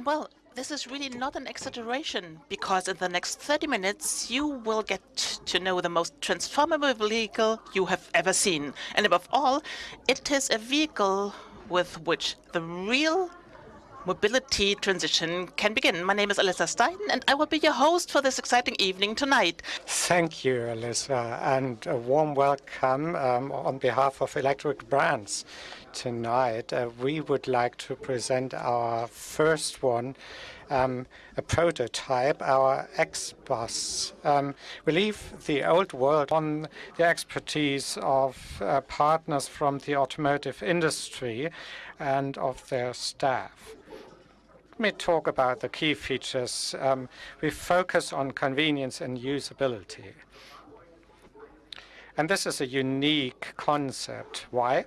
And well, this is really not an exaggeration, because in the next 30 minutes you will get to know the most transformable vehicle you have ever seen. And above all, it is a vehicle with which the real mobility transition can begin. My name is Alyssa Stein, and I will be your host for this exciting evening tonight. Thank you, Alyssa, and a warm welcome um, on behalf of Electric Brands tonight. Uh, we would like to present our first one, um, a prototype, our X-Bus. Um, we leave the old world on the expertise of uh, partners from the automotive industry and of their staff Let me talk about the key features. Um, we focus on convenience and usability. And this is a unique concept. Why?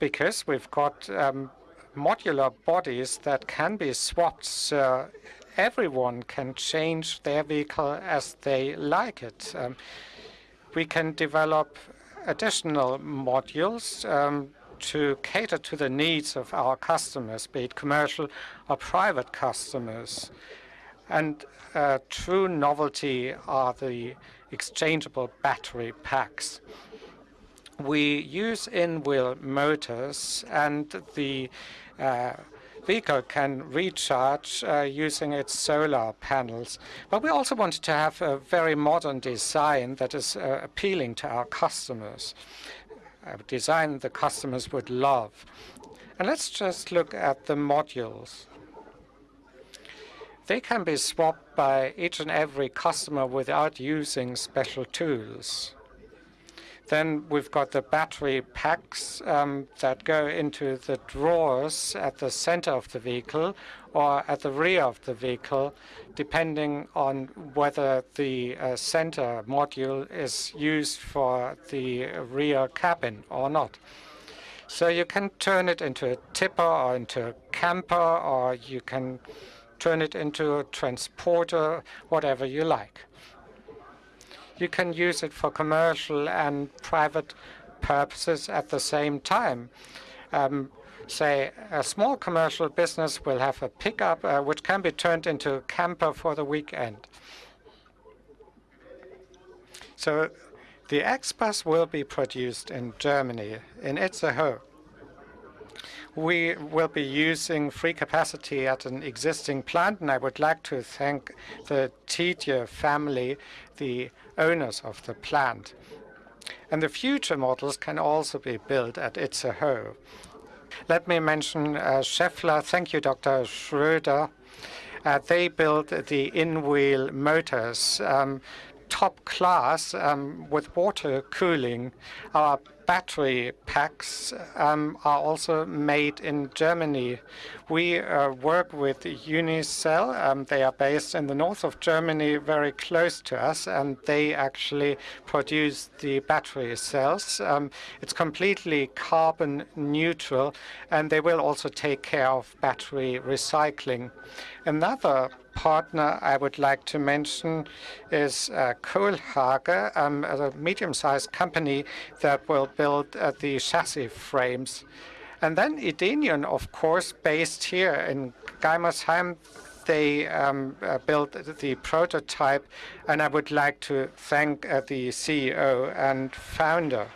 Because we've got um, modular bodies that can be swapped so everyone can change their vehicle as they like it. Um, we can develop additional modules um, to cater to the needs of our customers, be it commercial or private customers. And uh, true novelty are the exchangeable battery packs. We use in-wheel motors, and the uh, vehicle can recharge uh, using its solar panels. But we also wanted to have a very modern design that is uh, appealing to our customers a design the customers would love. And let's just look at the modules. They can be swapped by each and every customer without using special tools. Then we've got the battery packs um, that go into the drawers at the center of the vehicle or at the rear of the vehicle, depending on whether the uh, center module is used for the rear cabin or not. So you can turn it into a tipper or into a camper, or you can turn it into a transporter, whatever you like you can use it for commercial and private purposes at the same time. Um, say, a small commercial business will have a pickup uh, which can be turned into a camper for the weekend. So the X-Bus will be produced in Germany, in Itzehoe. We will be using free capacity at an existing plant, and I would like to thank the Tiedje family, the owners of the plant. And the future models can also be built at Itzehoe. Let me mention uh, Schaeffler. Thank you, Dr. Schröder. Uh, they built the in-wheel motors, um, top class um, with water cooling. Our battery packs um, are also made in Germany. We uh, work with Unicell. Um, they are based in the north of Germany, very close to us, and they actually produce the battery cells. Um, it's completely carbon neutral, and they will also take care of battery recycling. Another partner I would like to mention is uh, Kohlhage, um, a medium-sized company that will build uh, the chassis frames. And then Edenion, of course, based here in Gaimersheim, they um, uh, built the prototype, and I would like to thank uh, the CEO and founder.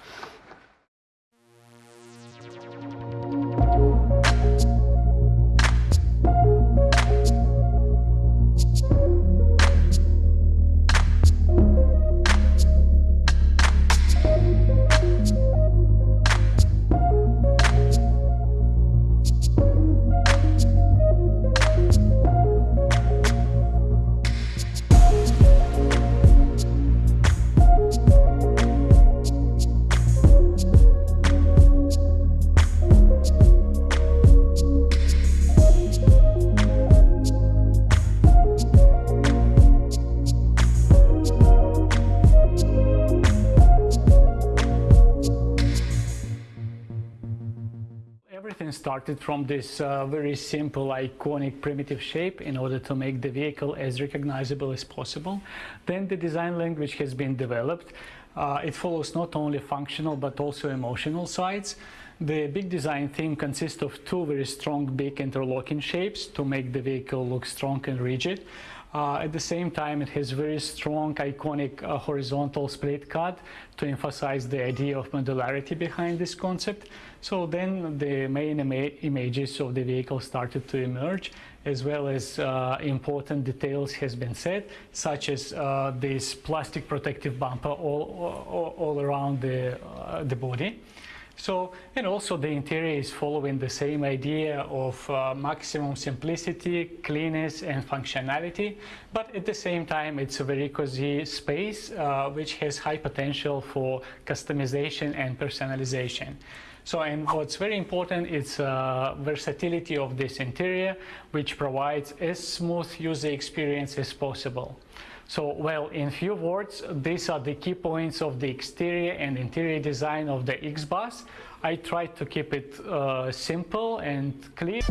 Started from this uh, very simple, iconic, primitive shape in order to make the vehicle as recognizable as possible. Then the design language has been developed. Uh, it follows not only functional but also emotional sides. The big design theme consists of two very strong big interlocking shapes to make the vehicle look strong and rigid. Uh, at the same time, it has very strong, iconic uh, horizontal split cut to emphasize the idea of modularity behind this concept. So then the main ima images of the vehicle started to emerge, as well as uh, important details has been said, such as uh, this plastic protective bumper all, all, all around the, uh, the body. So, and also the interior is following the same idea of uh, maximum simplicity, cleanness and functionality, but at the same time it's a very cozy space uh, which has high potential for customization and personalization. So, and what's very important is uh, versatility of this interior, which provides as smooth user experience as possible. So, well, in few words, these are the key points of the exterior and interior design of the X-Bus. I tried to keep it uh, simple and clear.